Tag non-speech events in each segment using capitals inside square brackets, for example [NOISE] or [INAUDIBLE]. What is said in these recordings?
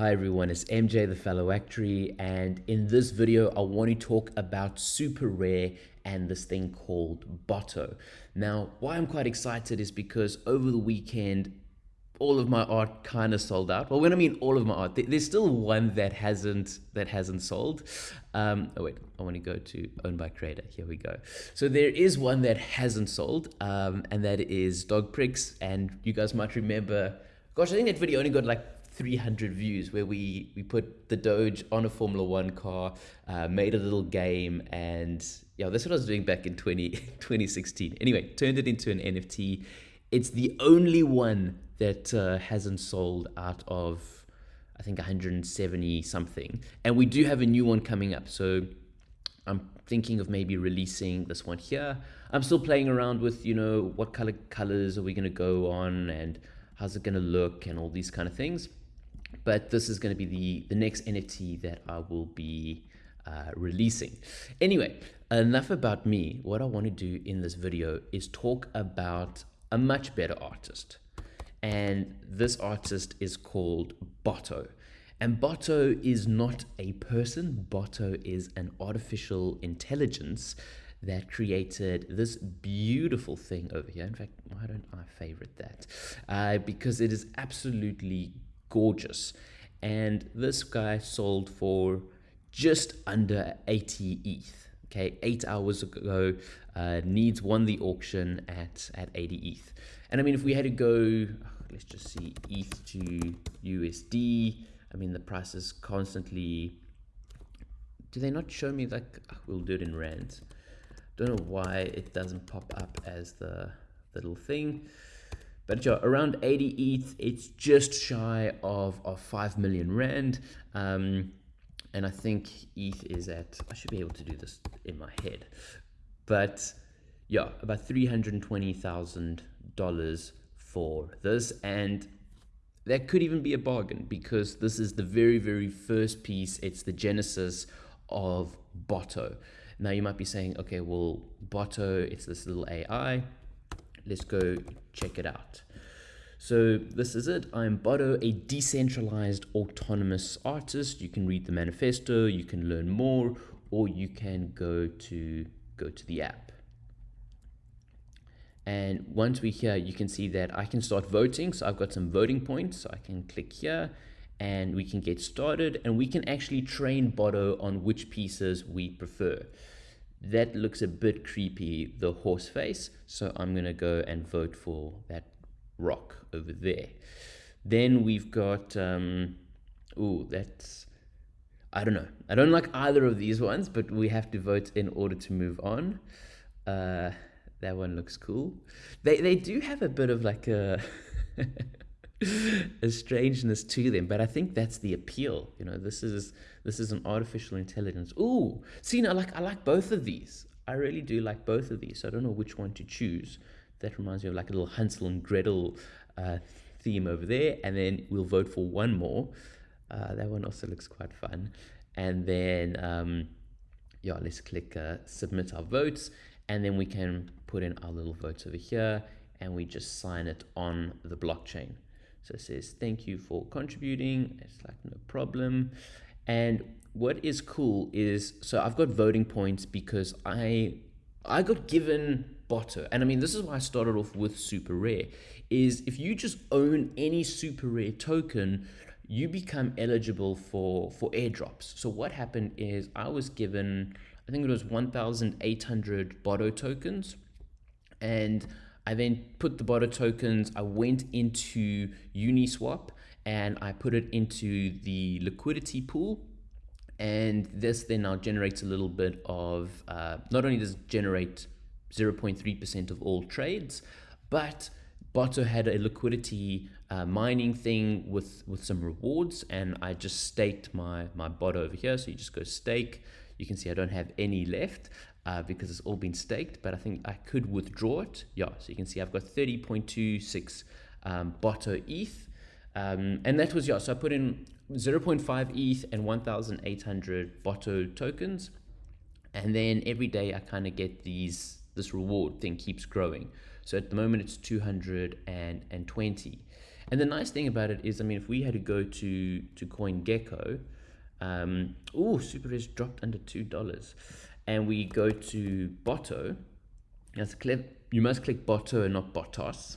Hi everyone, it's MJ the Fellow Actuary and in this video I want to talk about SuperRare and this thing called Botto. Now why I'm quite excited is because over the weekend all of my art kind of sold out. Well, when I mean all of my art, there's still one that hasn't that hasn't sold. Um, oh wait, I want to go to owned by creator. Here we go. So there is one that hasn't sold, um, and that is Dog Pricks. And you guys might remember, gosh, I think that video only got like 300 views where we we put the Doge on a Formula One car, uh, made a little game, and yeah, that's what I was doing back in 20, [LAUGHS] 2016. Anyway, turned it into an NFT. It's the only one that uh, hasn't sold out of I think 170 something, and we do have a new one coming up. So I'm thinking of maybe releasing this one here. I'm still playing around with you know what color colors are we going to go on and how's it going to look and all these kind of things but this is going to be the, the next NFT that I will be uh, releasing. Anyway, enough about me. What I want to do in this video is talk about a much better artist. And this artist is called Botto. And Botto is not a person. Botto is an artificial intelligence that created this beautiful thing over here. In fact, why don't I favorite that? Uh, because it is absolutely gorgeous. And this guy sold for just under 80 ETH. Okay, eight hours ago, uh, Needs won the auction at, at 80 ETH. And I mean, if we had to go, let's just see, ETH to USD, I mean, the price is constantly. Do they not show me like, oh, we'll do it in rands. Don't know why it doesn't pop up as the, the little thing. But yeah, around 80 ETH, it's just shy of, of 5 million Rand. Um, and I think ETH is at, I should be able to do this in my head. But yeah, about $320,000 for this. And that could even be a bargain because this is the very, very first piece. It's the genesis of Botto. Now you might be saying, okay, well, Botto, it's this little AI let's go check it out. So this is it. I'm Botto, a decentralized autonomous artist. You can read the manifesto, you can learn more, or you can go to go to the app. And once we're here, you can see that I can start voting. So I've got some voting points. So I can click here and we can get started and we can actually train Botto on which pieces we prefer that looks a bit creepy, the horse face. So I'm going to go and vote for that rock over there. Then we've got, um, oh, that's, I don't know. I don't like either of these ones, but we have to vote in order to move on. Uh, that one looks cool. They, they do have a bit of like a... [LAUGHS] a strangeness to them but i think that's the appeal you know this is this is an artificial intelligence Ooh, see now like i like both of these i really do like both of these so i don't know which one to choose that reminds me of like a little hansel and gretel uh, theme over there. And then we'll vote for one more. Uh, that one also looks quite fun. And then um, yeah let's click uh, submit our votes. And then we can put in our little votes over here. And we just sign it on the blockchain. So it says, thank you for contributing. It's like, no problem. And what is cool is, so I've got voting points because I, I got given Botto. And I mean, this is why I started off with SuperRare is if you just own any SuperRare token, you become eligible for, for airdrops. So what happened is I was given, I think it was 1,800 Botto tokens and I then put the Botto tokens, I went into Uniswap and I put it into the liquidity pool. And this then now generates a little bit of, uh, not only does it generate 0.3% of all trades, but Botto had a liquidity uh, mining thing with, with some rewards and I just staked my, my Botto over here. So you just go stake. You can see I don't have any left uh, because it's all been staked, but I think I could withdraw it. Yeah, so you can see I've got 30.26 um, Botto ETH. Um, and that was, yeah, so I put in 0.5 ETH and 1,800 Botto tokens. And then every day I kind of get these, this reward thing keeps growing. So at the moment it's 220. And the nice thing about it is, I mean, if we had to go to to CoinGecko, um, oh, SuperRare's dropped under two dollars, and we go to Botto. You must click Botto and not Botos.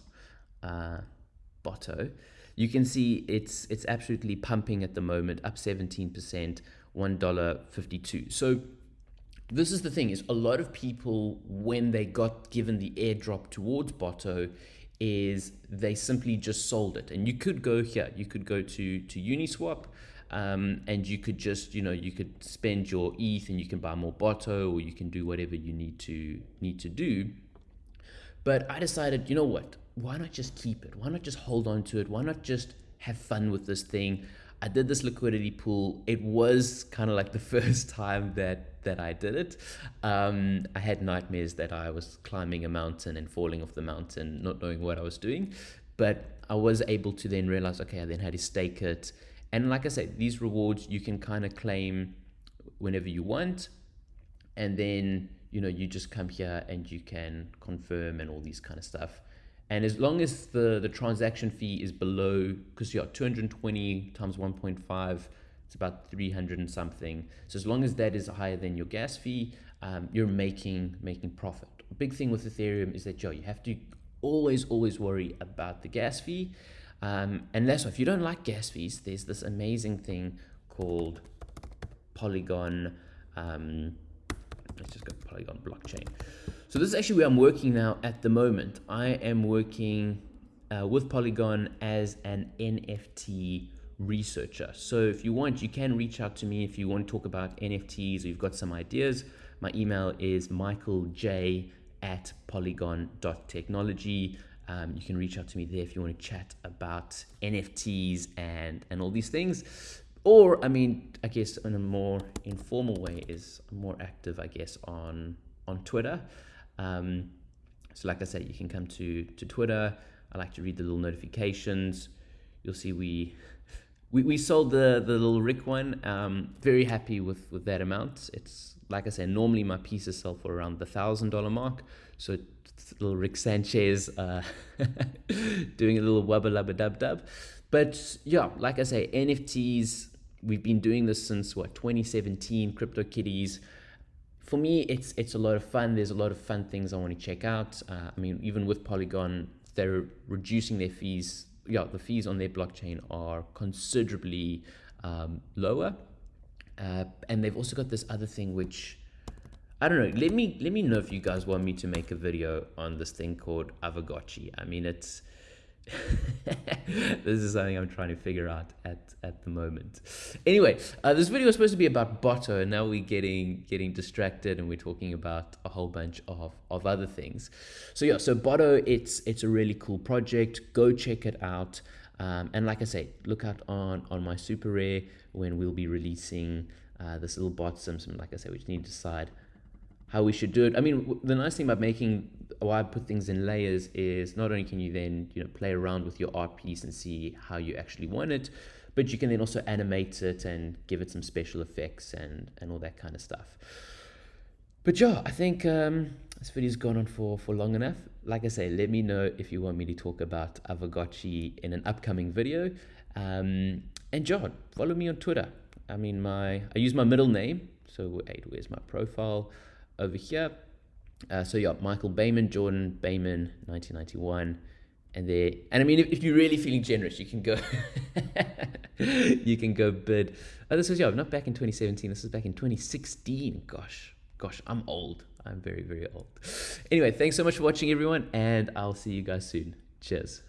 Uh, Botto. You can see it's it's absolutely pumping at the moment, up 17%, $1.52. So this is the thing is a lot of people when they got given the airdrop towards Botto is they simply just sold it. And you could go here, you could go to, to Uniswap um, and you could just, you know, you could spend your ETH and you can buy more Botto or you can do whatever you need to need to do. But I decided, you know what? Why not just keep it? Why not just hold on to it? Why not just have fun with this thing? I did this liquidity pool. It was kind of like the [LAUGHS] first time that that I did it. Um, I had nightmares that I was climbing a mountain and falling off the mountain, not knowing what I was doing. But I was able to then realize, okay, I then had to stake it. And like I said, these rewards you can kind of claim whenever you want. And then, you know, you just come here and you can confirm and all these kind of stuff. And as long as the, the transaction fee is below, because you got 220 times 1.5, it's about 300 and something. So as long as that is higher than your gas fee, um, you're making making profit. A big thing with Ethereum is that, Joe, you have to always, always worry about the gas fee. Um, and that's why if you don't like gas fees, there's this amazing thing called Polygon. Um, let's just go Polygon blockchain. So this is actually where I'm working now at the moment. I am working uh, with Polygon as an NFT researcher. So if you want, you can reach out to me if you want to talk about NFTs or you've got some ideas. My email is michaelj at polygon.technology. Um, you can reach out to me there if you want to chat about NFTs and, and all these things. Or, I mean, I guess in a more informal way is more active, I guess, on on Twitter. Um, so like I said, you can come to, to Twitter. I like to read the little notifications. You'll see we we, we sold the, the little Rick one. Um, very happy with, with that amount. It's like I said, normally my pieces sell for around the thousand dollar mark. So little Rick Sanchez uh, [LAUGHS] doing a little wubba lubba dub dub. But yeah, like I say, NFTs, we've been doing this since what 2017, Crypto CryptoKitties for me, it's it's a lot of fun. There's a lot of fun things I want to check out. Uh, I mean, even with Polygon, they're reducing their fees. Yeah, the fees on their blockchain are considerably um, lower, uh, and they've also got this other thing which I don't know. Let me let me know if you guys want me to make a video on this thing called Aavegotchi. I mean, it's [LAUGHS] this is something I'm trying to figure out at, at the moment. Anyway, uh, this video was supposed to be about Botto, and now we're getting getting distracted, and we're talking about a whole bunch of, of other things. So yeah, so Botto, it's it's a really cool project. Go check it out. Um, and like I say, look out on on my SuperRare when we'll be releasing uh, this little bot sim. Like I say, we just need to decide how we should do it. I mean, the nice thing about making why I put things in layers is not only can you then you know play around with your art piece and see how you actually want it, but you can then also animate it and give it some special effects and and all that kind of stuff. But yeah, I think um, this video's gone on for for long enough. Like I say, let me know if you want me to talk about Aavegotchi in an upcoming video. Um, and John, follow me on Twitter. I mean, my I use my middle name. So wait, where's my profile? over here. Uh, so yeah, Michael Bayman, Jordan Bayman, 1991. And there, and I mean, if, if you're really feeling generous, you can go, [LAUGHS] you can go bid. Oh, this was yeah, not back in 2017. This is back in 2016. Gosh, gosh, I'm old. I'm very, very old. Anyway, thanks so much for watching, everyone, and I'll see you guys soon. Cheers.